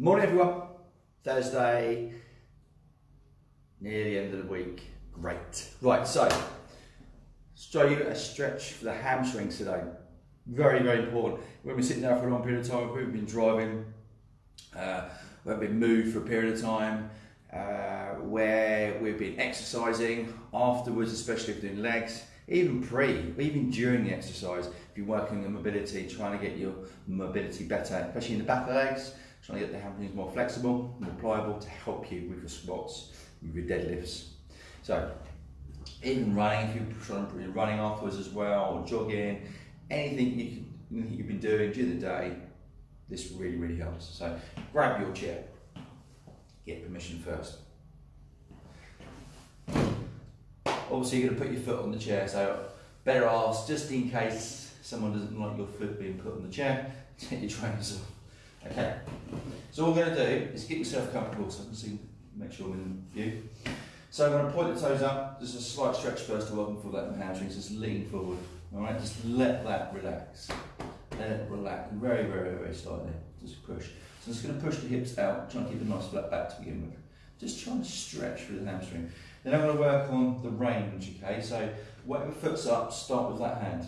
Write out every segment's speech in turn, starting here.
Morning everyone. Thursday, near the end of the week. Great. Right, so show you a stretch for the hamstrings today. Very, very important. When we're sitting there for a long period of time, we've been driving, uh, we've been moved for a period of time, uh, where we've been exercising afterwards, especially if doing legs, even pre, even during the exercise, if you're working on mobility, trying to get your mobility better, especially in the back of the legs, trying to get the hamstrings more flexible, more pliable to help you with your squats, with your deadlifts. So, even running, if you're running afterwards as well, or jogging, anything you can, you've been doing during the day, this really, really helps. So, grab your chair, get permission first. Obviously, you're to put your foot on the chair, so better ask just in case someone doesn't like your foot being put on the chair, take your trainers off. Okay, so what we're going to do is get yourself comfortable so I can see, make sure I'm in view. So I'm going to point the toes up, just a slight stretch first to welcome for that hamstrings, just lean forward. Alright, just let that relax. Let it relax very, very, very slightly. Just push. So I'm just going to push the hips out, trying to keep a nice flat back to begin with. Just trying to stretch through the hamstring. Then I'm going to work on the range, okay? So whatever foot's up, start with that hand.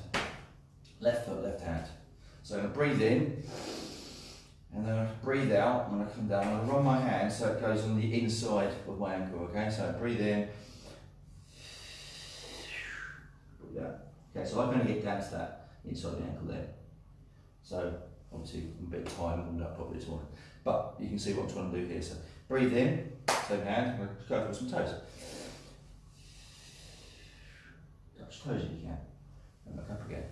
Left foot, left hand. So I'm going to breathe in, and then I breathe out when I come down. I run my hand so it goes on the inside of my ankle, okay? So I breathe in. Breathe. Okay, so I'm going to get down to that inside the ankle there. So obviously I'm a bit tired, I warmed up properly this morning. But you can see what I'm trying to do here. So breathe in, same hand, I'm to go for some toes. Touch toes if you can. And back up again.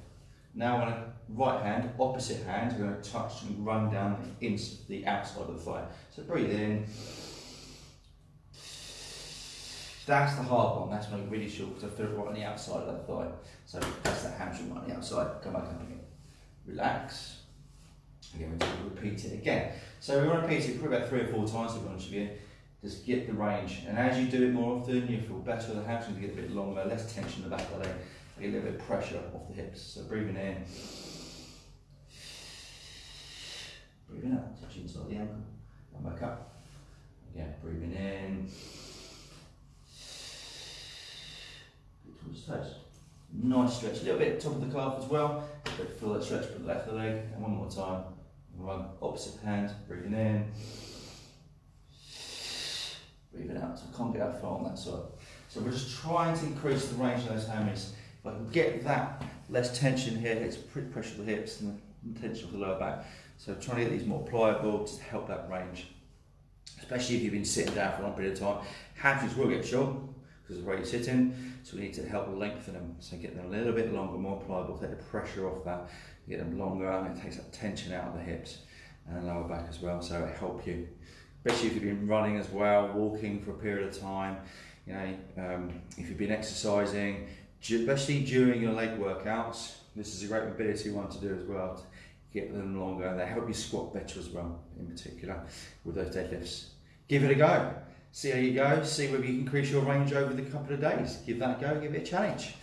Now on a right hand, opposite hand, we're going to touch and run down the, the outside of the thigh. So breathe in. That's the hard one, that's when I'm really short because I feel it right on the outside of that thigh. So that's that hamstring right on the outside. Come back up again. Relax. Again, we're going to repeat it again. So we want to repeat it probably about three or four times to be honest with you. Just get the range. And as you do it more often, you feel better. The hamstrings get a bit longer, less tension in the back of the leg. A little bit of pressure off the hips. So breathing in. Breathing out, touch inside the ankle. And back up. Again, breathing in. Towards the toes. Nice stretch. A little bit top of the calf as well. But feel that stretch for the left of the leg. And one more time. Run opposite hand. Breathing in. Breathing out. So I can't get that far on that side. So we're just trying to increase the range of those hammies. If I can get that less tension here, it's pressure of the hips and the tension of the lower back. So trying to get these more pliable to help that range. Especially if you've been sitting down for a long period of time. Hamstrings will get short because of way you're sitting. So we need to help lengthen them. So get them a little bit longer, more pliable, take the pressure off that, get them longer, and it takes that tension out of the hips and the lower back as well. So it help you. Especially if you've been running as well, walking for a period of time, you know, um, if you've been exercising, especially during your leg workouts, this is a great mobility one to do as well, to get them longer. They help you squat better as well, in particular, with those deadlifts. Give it a go. See how you go, see whether you can increase your range over the couple of days. Give that a go, give it a challenge.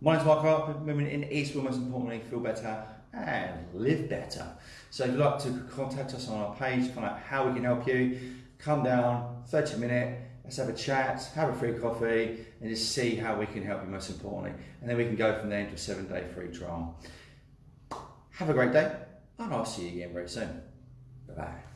My name's Mark Harper, women in Eastwood, most importantly, feel better and live better. So if you'd like to contact us on our page, find out how we can help you, come down, 30 minute, let's have a chat, have a free coffee, and just see how we can help you most importantly. And then we can go from there into a seven day free trial. Have a great day, and I'll see you again very soon. Bye bye.